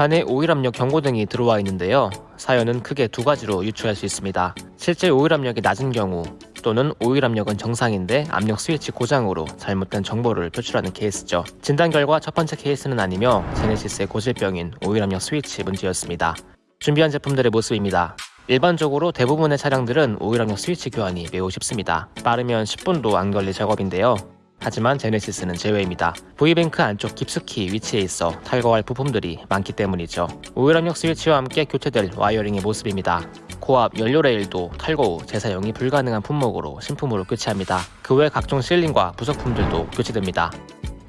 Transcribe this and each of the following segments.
안에 오일압력 경고등이 들어와 있는데요. 사연은 크게 두 가지로 유추할 수 있습니다. 실제 오일압력이 낮은 경우 또는 오일압력은 정상인데 압력 스위치 고장으로 잘못된 정보를 표출하는 케이스죠. 진단 결과 첫 번째 케이스는 아니며 제네시스의 고질병인 오일압력 스위치 문제였습니다. 준비한 제품들의 모습입니다. 일반적으로 대부분의 차량들은 오일압력 스위치 교환이 매우 쉽습니다. 빠르면 10분도 안 걸릴 작업인데요. 하지만 제네시스는 제외입니다. V뱅크 안쪽 깊숙이 위치해 있어 탈거할 부품들이 많기 때문이죠. 오일압력 스위치와 함께 교체될 wiring의 모습입니다. 고압 연료 레일도 탈거 후 재사용이 불가능한 품목으로 신품으로 교체합니다. 그 외 각종 sealing과 부속품들도 교체됩니다.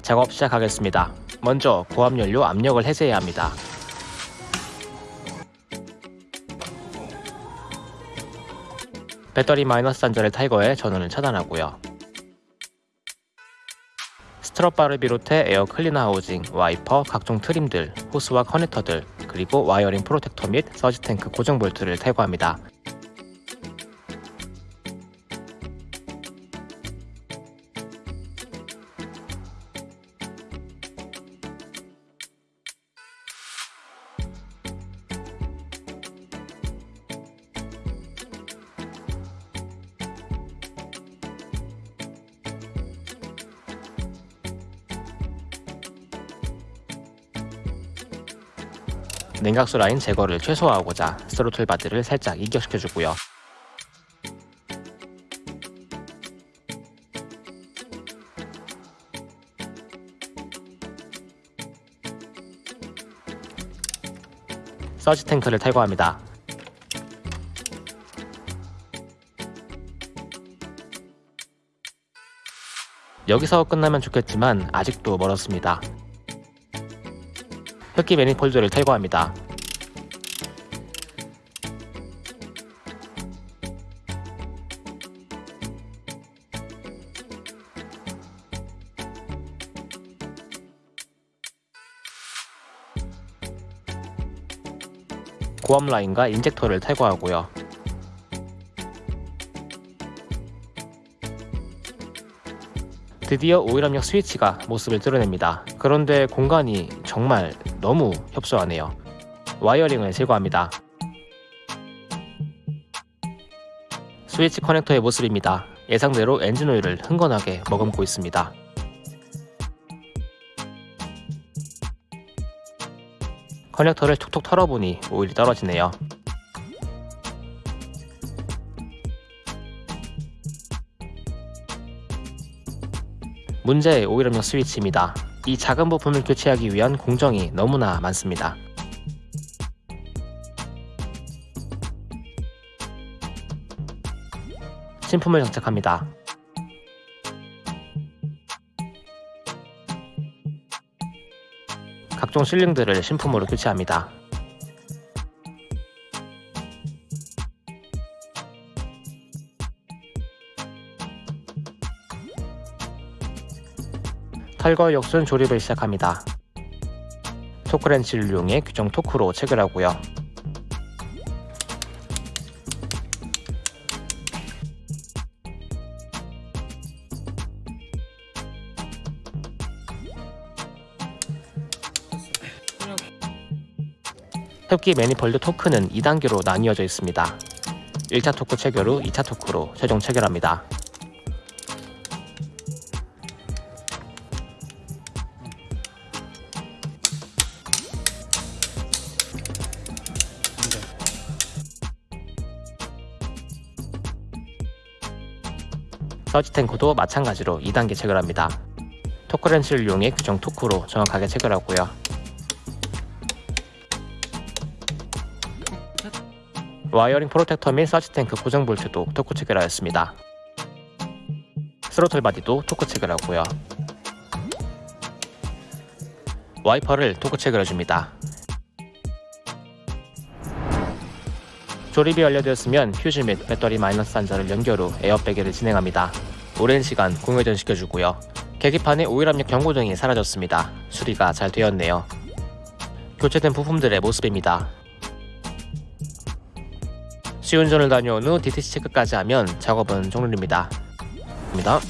작업 시작하겠습니다. 먼저 고압 연료 압력을 해제해야 합니다. 배터리 마이너스 단자를 탈거해 전원을 차단하고요. strut bar를 비롯해 에어 클리너 하우징, 와이퍼, 각종 trim들, 호스와 커넥터들, 그리고 wiring 프로텍터 및 surge tank 고정 볼트를 탈거합니다. 냉각수 라인 제거를 최소화하고자 스로틀 바디를 살짝 이격시켜주고요. 서지 탱크를 탈거합니다. 여기서 끝나면 좋겠지만 아직도 멀었습니다. 흡기 매니폴드를 탈거합니다. 고압 라인과 인젝터를 탈거하고요. 드디어 오일압력 스위치가 모습을 드러냅니다. 그런데 공간이 정말 너무 협소하네요. wiring을 제거합니다. 스위치 커넥터의 모습입니다. 예상대로 엔진 오일을 흥건하게 머금고 있습니다. 커넥터를 툭툭 털어보니 오일이 떨어지네요. 문제의 오일압력 스위치입니다. 이 작은 부품을 교체하기 위한 공정이 너무나 많습니다. 신품을 장착합니다. 각종 실링들을 신품으로 교체합니다. 탈거 역순 조립을 시작합니다. 토크렌치를 이용해 규정 토크로 체결 하고요. 흡기 매니폴드 토크는 2단계로 나뉘어져 있습니다. 1차 토크 체결 후 2차 토크로 최종 체결합니다. surge tank도 마찬가지로 2단계 체결합니다. 토크렌치를 이용해 규정 토크로 정확하게 체결하고요. wiring 프로텍터 및 surge tank 고정 볼트도 토크 체결하였습니다. throttle body도 토크 체결하고요. 와이퍼를 토크 체결해줍니다. 조립이 완료되었으면 휴즈 및 배터리 마이너스 단자를 연결 후 에어백을 진행합니다. 오랜 시간 공회전 시켜주고요. 계기판에 오일압력 경고등이 사라졌습니다. 수리가 잘 되었네요. 교체된 부품들의 모습입니다. 시운전을 다녀온 후 DTC 체크까지 하면 작업은 종료입니다. 입니다.